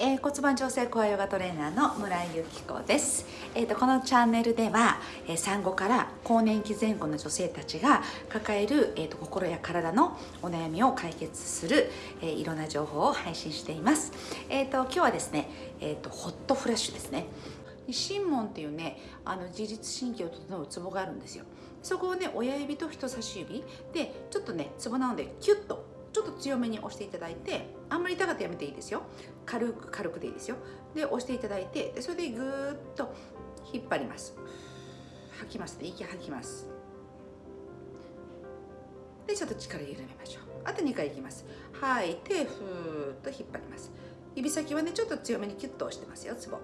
えー、骨盤調整コアヨガトレーナーの村井由紀子です、えー、とこのチャンネルでは、えー産後から更年期前後の女性たちが抱える、えー、と心や体のお悩みを解決する、えーいろんな情報を配信しています、えー、と今日はですね、えー、とホットフラッシュですね。神門っていうねあの自律神経を整うツボがあるんですよ。そこをね親指と人差し指でちょっとねツボなのでキュッとちょっと強めに押していただいてあんまり痛かったらやめていいですよ。軽く軽くでいいですよ。で押していただいてでそれでぐーっと引っ張ります。吐きますね。息吐きます。でちょっと力緩めましょう。あと2回いきます。吐いてふーっと引っ張ります。指先はねちょっと強めにキュッと押してますよ。ツボ。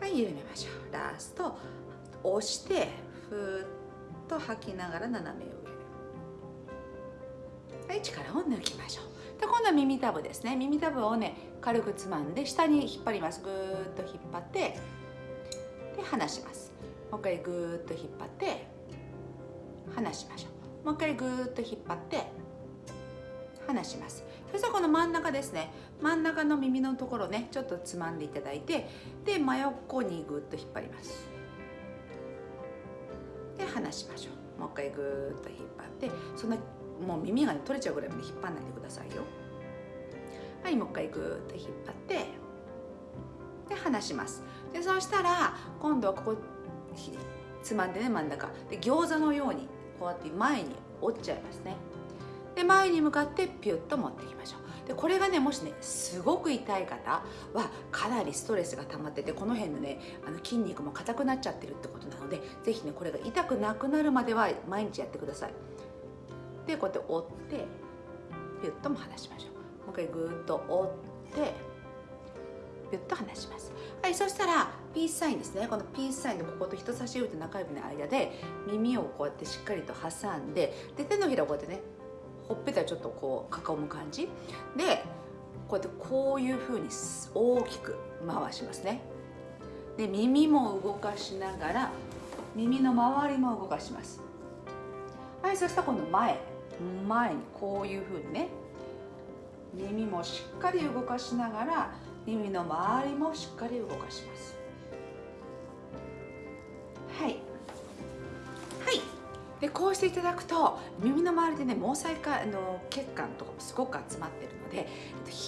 はい緩めましょう。ラスト。押してふーっと吐きながら斜め上。はい力を抜きましょう。で今度は耳たぶですね。耳たぶをね軽くつまんで下に引っ張ります。ぐーっと引っ張ってで離します。もう一回ぐーっと引っ張って離しましょう。もう一回ぐーっと引っ張って離します。そしたらこの真ん中ですね。真ん中の耳のところねちょっとつまんでいただいてで真横にぐーっと引っ張ります。で離しましょう。もう一回ぐーっと引っ張ってそんなもう耳が、取れちゃうぐらいまで引っ張らないでくださいよ。はいもう一回ぐーっと引っ張ってで離します。でそうしたら今度はここつまんでね真ん中。で餃子のようにこうやって前に折っちゃいますね。で前に向かってピュッと持っていきましょう。でこれがねもしねすごく痛い方はかなりストレスが溜まっててこの辺のねあの筋肉も硬くなっちゃってるってことなので是非ねこれが痛くなくなるまでは毎日やってください。でこうやって折ってピュッとも離しましょう。もう一回ぐっと折ってピュッと離します。はいそしたらピースサインですね。このピースサインのここと人差し指と中指の間で耳をこうやってしっかりと挟んでで手のひらをこうやってねほっぺたちょっとこう囲む感じ。でこうやってこういう風に大きく回しますね。で耳も動かしながら耳の周りも動かします。はいそしたら今度前。前にこういう風にね耳もしっかり動かしながら耳の周りもしっかり動かします。でこうしていただくと耳の周りでね毛細管の血管とかもすごく集まってるので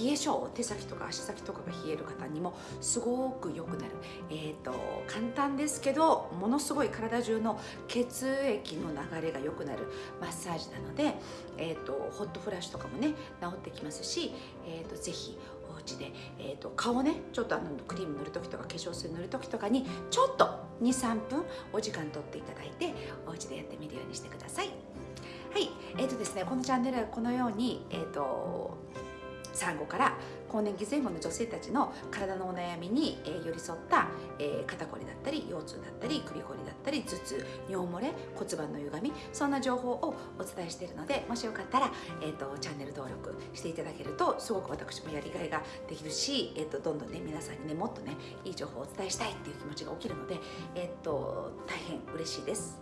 冷え性手先とか足先とかが冷える方にもすごく良くなる、えーと、簡単ですけどものすごい体中の血液の流れが良くなるマッサージなので、えーと、ホットフラッシュとかもね治ってきますし、えーと、とぜひお家で、えー、と顔ねちょっとあのクリーム塗る時とか化粧水塗る時とかにちょっと23分お時間とっていただいてお家でやってみるようにしてください。はい。えーとですねこのチャンネルはこのようにえっ、と産後から更年期前後の女性たちの体のお悩みに、えー寄り添った、えー肩こりだったり腰痛だったり首こりだったり頭痛尿漏れ骨盤の歪みそんな情報をお伝えしているのでもしよかったら、えー、とチャンネル登録していただけるとすごく私もやりがいができるし、えー、とどんどんね皆さんにねもっとねいい情報をお伝えしたいっていう気持ちが起きるので、えー、と大変嬉しいです。